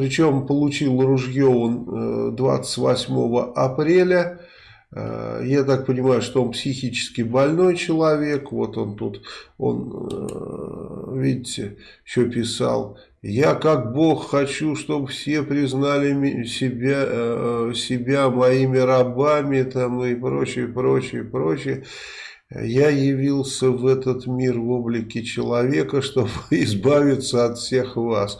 причем получил ружье он 28 апреля. Я так понимаю, что он психически больной человек. Вот он тут, он, видите, еще писал. Я как Бог хочу, чтобы все признали себя, себя моими рабами там, и прочее, прочее, прочее. Я явился в этот мир в облике человека, чтобы избавиться от всех вас.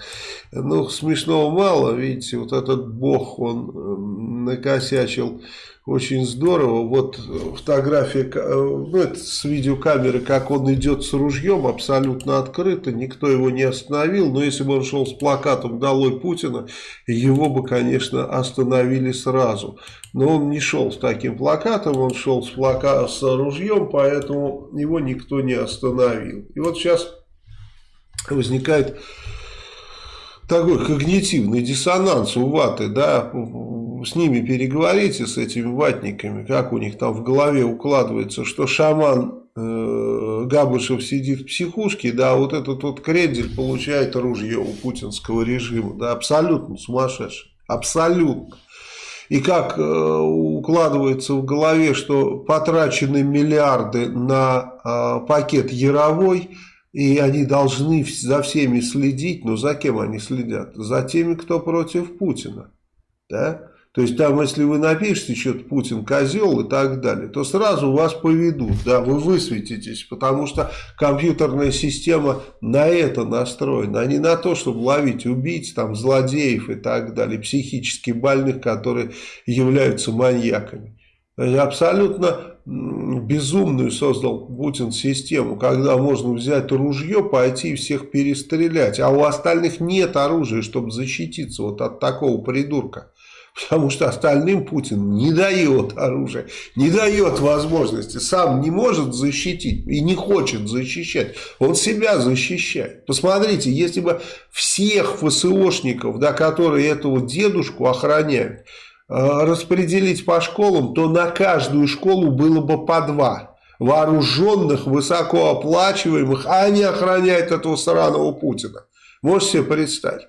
Ну, смешного мало, видите, вот этот бог, он накосячил очень здорово. Вот фотография э, ну, это с видеокамеры, как он идет с ружьем, абсолютно открыто, никто его не остановил. Но если бы он шел с плакатом «Долой Путина», его бы, конечно, остановили сразу. Но он не шел с таким плакатом, он шел с, плака... с ружьем, поэтому его никто не остановил. И вот сейчас возникает такой когнитивный диссонанс у ваты, да, с ними переговорите, с этими ватниками, как у них там в голове укладывается, что шаман э, Габышев сидит в психушке, да, вот этот вот Кредель получает оружие у путинского режима, да, абсолютно сумасшедший, абсолютно. И как э, укладывается в голове, что потрачены миллиарды на э, пакет Яровой, и они должны за всеми следить, но за кем они следят? За теми, кто против Путина. Да? То есть там, если вы напишете что-то Путин козел и так далее, то сразу вас поведут, да, вы высветитесь, потому что компьютерная система на это настроена, а не на то, чтобы ловить убийц, там, злодеев и так далее, психически больных, которые являются маньяками. Абсолютно безумную создал Путин систему, когда можно взять ружье, пойти и всех перестрелять, а у остальных нет оружия, чтобы защититься вот от такого придурка. Потому что остальным Путин не дает оружия, не дает возможности, сам не может защитить и не хочет защищать. Он себя защищает. Посмотрите, если бы всех ФСОшников, да, которые этого дедушку охраняют, э, распределить по школам, то на каждую школу было бы по два вооруженных, высокооплачиваемых, а они охраняют этого сраного Путина. Можете себе представить?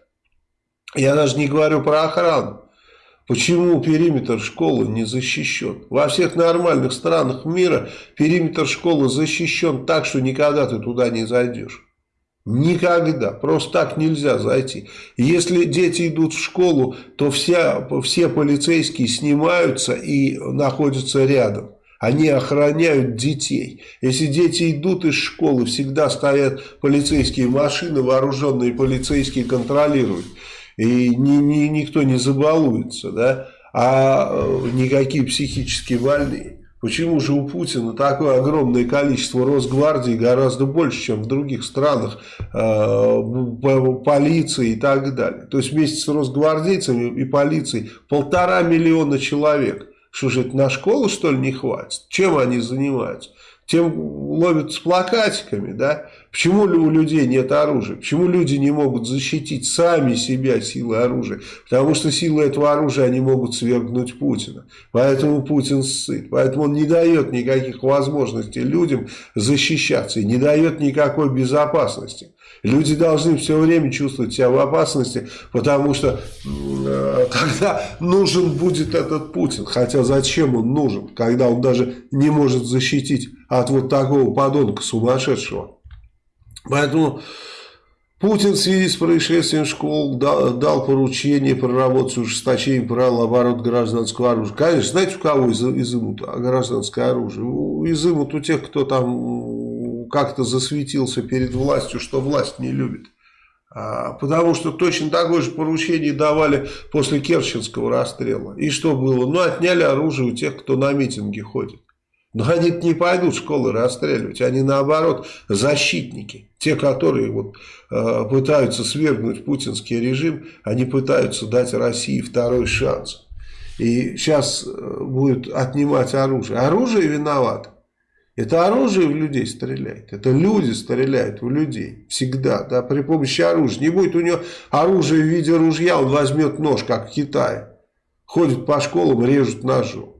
Я даже не говорю про охрану. Почему периметр школы не защищен? Во всех нормальных странах мира периметр школы защищен так, что никогда ты туда не зайдешь. Никогда. Просто так нельзя зайти. Если дети идут в школу, то вся, все полицейские снимаются и находятся рядом. Они охраняют детей. Если дети идут из школы, всегда стоят полицейские машины, вооруженные полицейские контролируют и ни, ни, никто не забалуется, да, а э, никакие психические больные. Почему же у Путина такое огромное количество Росгвардии, гораздо больше, чем в других странах, э, полиции и так далее. То есть вместе с росгвардейцами и полицией полтора миллиона человек. Что же это на школу что ли не хватит? Чем они занимаются? Тем ловят с плакатиками, да? Почему у людей нет оружия? Почему люди не могут защитить сами себя силой оружия? Потому что силой этого оружия они могут свергнуть Путина. Поэтому Путин сыт. Поэтому он не дает никаких возможностей людям защищаться. И не дает никакой безопасности. Люди должны все время чувствовать себя в опасности, потому что э, когда нужен будет этот Путин, хотя зачем он нужен, когда он даже не может защитить от вот такого подонка сумасшедшего. Поэтому Путин в связи с происшествием школ дал, дал поручение проработать ужесточение правил оборота гражданского оружия. Конечно, знаете, у кого из, изымут гражданское оружие? Изымут у тех, кто там как-то засветился перед властью, что власть не любит. А, потому что точно такое же поручение давали после Керченского расстрела. И что было? Ну, отняли оружие у тех, кто на митинги ходит. Но они не пойдут школы расстреливать, они наоборот защитники. Те, которые вот, э, пытаются свергнуть путинский режим, они пытаются дать России второй шанс. И сейчас э, будут отнимать оружие. Оружие виновато. Это оружие в людей стреляет. Это люди стреляют в людей. Всегда. Да, при помощи оружия. Не будет у него оружия в виде ружья, он возьмет нож, как в Китае. Ходит по школам, режут ножом.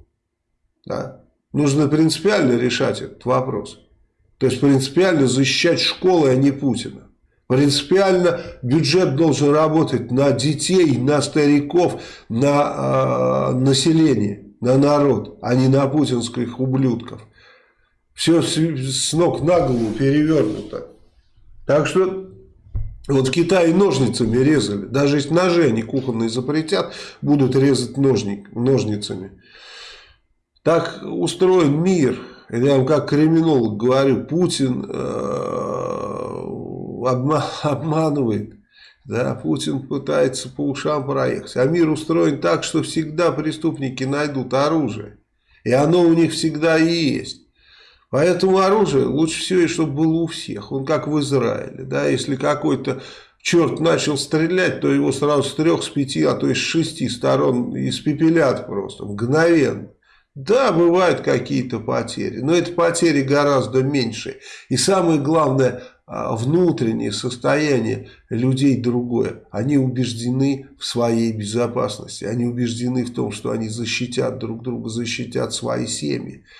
Да. Нужно принципиально решать этот вопрос. То есть принципиально защищать школы, а не Путина. Принципиально бюджет должен работать на детей, на стариков, на э, население, на народ, а не на путинских ублюдков. Все с, с ног на голову перевернуто. Так что вот в Китае ножницами резали. Даже если ножи они кухонные запретят, будут резать ножник, ножницами. Так устроен мир. Я вам как криминолог говорю, Путин э, обма обманывает. Да, Путин пытается по ушам проехать. А мир устроен так, что всегда преступники найдут оружие. И оно у них всегда и есть. Поэтому оружие лучше всего, чтобы было у всех. Он как в Израиле. Да, если какой-то черт начал стрелять, то его сразу с трех, с пяти, а то и с шести сторон испепелят просто, мгновенно. Да, бывают какие-то потери, но это потери гораздо меньше. И самое главное, а, внутреннее состояние людей другое. Они убеждены в своей безопасности, они убеждены в том, что они защитят друг друга, защитят свои семьи.